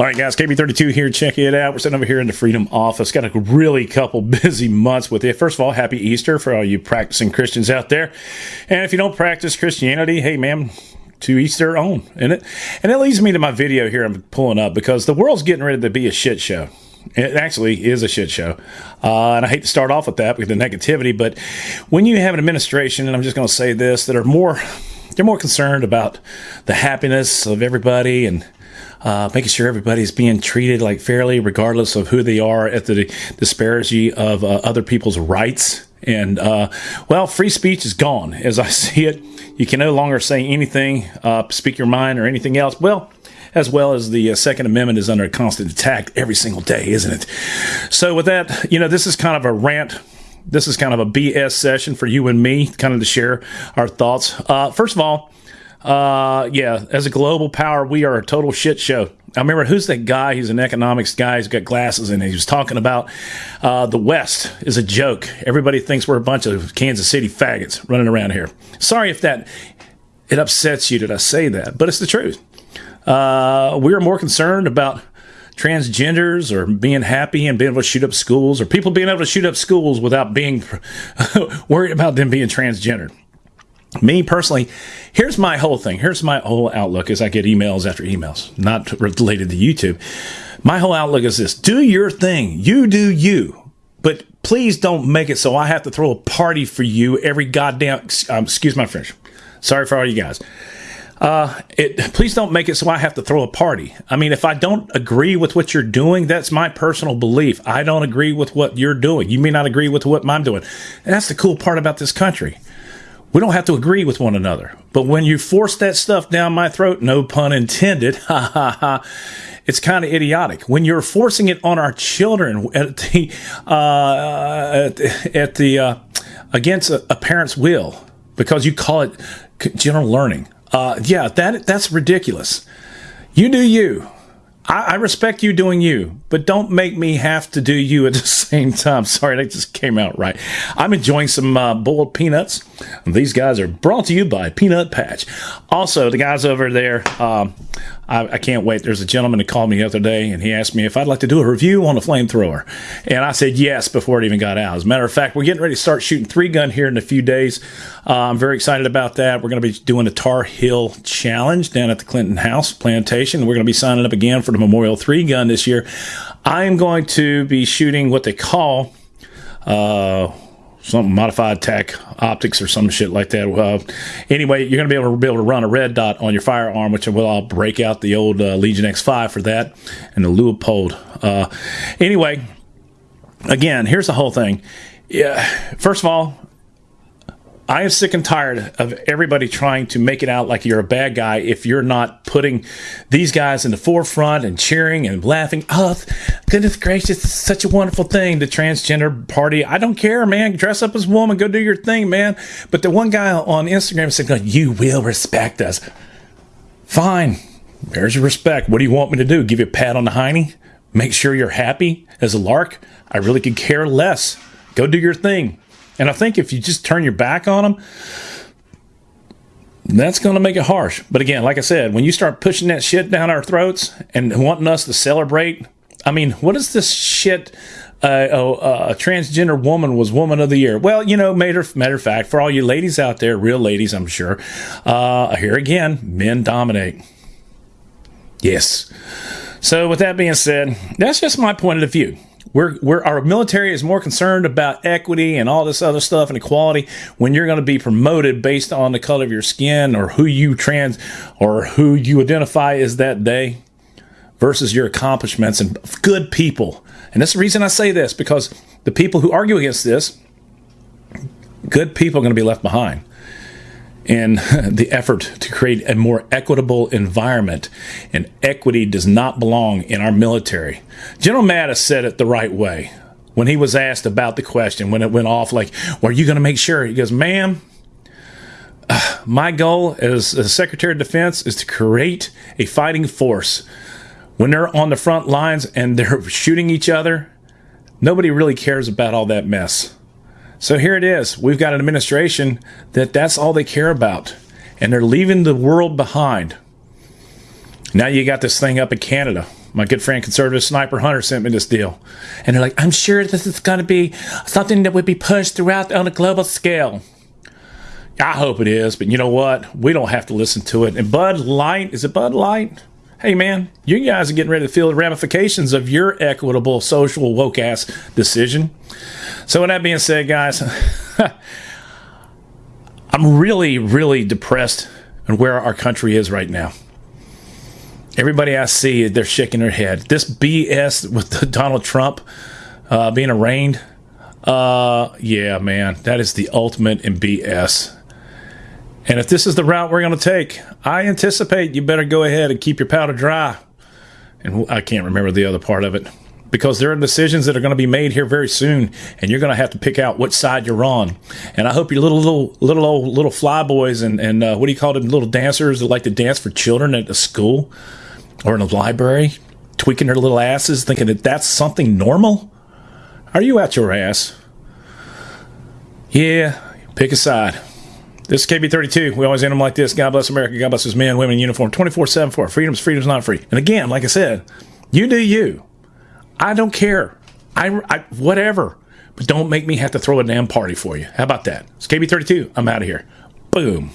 All right, guys, KB32 here. Check it out. We're sitting over here in the Freedom office. Got a really couple busy months with it. First of all, happy Easter for all you practicing Christians out there. And if you don't practice Christianity, hey, man, to each their own, isn't it? And that leads me to my video here I'm pulling up because the world's getting ready to be a shit show. It actually is a shit show. Uh, and I hate to start off with that because the negativity, but when you have an administration, and I'm just going to say this, that are more, they're more concerned about the happiness of everybody and uh, making sure everybody's being treated like fairly, regardless of who they are, at the disparity of uh, other people's rights. And uh, well, free speech is gone as I see it. You can no longer say anything, uh, speak your mind, or anything else. Well, as well as the uh, Second Amendment is under constant attack every single day, isn't it? So, with that, you know, this is kind of a rant. This is kind of a BS session for you and me, kind of to share our thoughts. Uh, first of all, uh, yeah, as a global power, we are a total shit show. I remember who's that guy? He's an economics guy. He's got glasses and he was talking about uh, the West is a joke. Everybody thinks we're a bunch of Kansas City faggots running around here. Sorry if that it upsets you that I say that, but it's the truth. Uh, we are more concerned about transgenders or being happy and being able to shoot up schools or people being able to shoot up schools without being worried about them being transgendered me personally, here's my whole thing. Here's my whole outlook as I get emails after emails, not related to YouTube. My whole outlook is this do your thing. You do you. But please don't make it so I have to throw a party for you every goddamn. Um, excuse my French. Sorry for all you guys. Uh, it, please don't make it so I have to throw a party. I mean, if I don't agree with what you're doing, that's my personal belief. I don't agree with what you're doing. You may not agree with what I'm doing. And that's the cool part about this country. We don't have to agree with one another. But when you force that stuff down my throat, no pun intended, ha ha ha, it's kind of idiotic. When you're forcing it on our children at the, uh, at, at the uh, against a, a, parent's will because you call it general learning, uh, yeah, that that's ridiculous. You do you. I, I, respect you doing you, but don't make me have to do you at the same time. Sorry, that just came out right. I'm enjoying some uh, boiled peanuts. These guys are brought to you by Peanut Patch. Also, the guys over there, um, I, I, can't wait. There's a gentleman that called me the other day and he asked me if I'd like to do a review on a flamethrower. And I said yes before it even got out. As a matter of fact, we're getting ready to start shooting three gun here in a few days. Uh, I'm very excited about that. We're going to be doing a Tar Heel Challenge down at the Clinton House Plantation. We're going to be signing up again for the Memorial 3 gun this year. I'm going to be shooting what they call. Uh, some modified tech optics or some shit like that. Uh, anyway, you're going to be able to be able to run a red dot on your firearm, which will I'll break out the old uh, Legion X5 for that and the Leupold. Uh, anyway, again, here's the whole thing. Yeah, first of all, I am sick and tired of everybody trying to make it out like you're a bad guy if you're not putting these guys in the forefront and cheering and laughing. Oh, goodness gracious, such a wonderful thing, the transgender party. I don't care, man. Dress up as a woman, go do your thing, man. But the one guy on Instagram said, You will respect us. Fine. There's your respect. What do you want me to do? Give you a pat on the hiney? Make sure you're happy as a lark? I really could care less. Go do your thing. And I think if you just turn your back on them, that's going to make it harsh. But again, like I said, when you start pushing that shit down our throats and wanting us to celebrate, I mean, what is this shit? Uh, oh, uh, a transgender woman was woman of the year. Well, you know, matter, matter of fact, for all you ladies out there, real ladies, I'm sure, uh, here again, men dominate. Yes. So, with that being said, that's just my point of view. We're, we're, our military is more concerned about equity and all this other stuff and equality when you're going to be promoted based on the color of your skin or who you trans or who you identify as that day versus your accomplishments and good people. And that's the reason I say this because the people who argue against this, good people are going to be left behind in the effort to create a more equitable environment. And equity does not belong in our military. General Mattis said it the right way when he was asked about the question, when it went off, like, well, are you going to make sure? He goes, ma'am, uh, my goal as a Secretary of Defense is to create a fighting force. When they're on the front lines and they're shooting each other, nobody really cares about all that mess. So here it is. We've got an administration that that's all they care about. And they're leaving the world behind. Now you got this thing up in Canada My good friend, conservative sniper Hunter, sent me this deal. And they're like, I'm sure this is going to be something that would be pushed throughout on a global scale. I hope it is, but you know what? We don't have to listen to it. And Bud Light, is it Bud Light? Hey man, you guys are getting ready to feel the ramifications of your equitable, social, woke ass decision. So, with that being said, guys, I'm really, really depressed on where our country is right now. Everybody I see, they're shaking their head. This BS with Donald Trump uh, being arraigned, uh, yeah, man, that is the ultimate in BS. And if this is the route we're going to take, I anticipate you better go ahead and keep your powder dry. And I can't remember the other part of it because there are decisions that are going to be made here very soon, and you're going to have to pick out which side you're on. And I hope your little little little old little flyboys and and uh, what do you call them, little dancers that like to dance for children at a school or in a library, tweaking their little asses, thinking that that's something normal. Are you out your ass? Yeah, pick a side. This is KB32. We always end them like this. God bless America. God bless his men, women in uniform 24 7 for freedom's freedom's not free. And again, like I said, you do you. I don't care. I, I whatever. But don't make me have to throw a damn party for you. How about that? It's KB32. I'm out of here. Boom.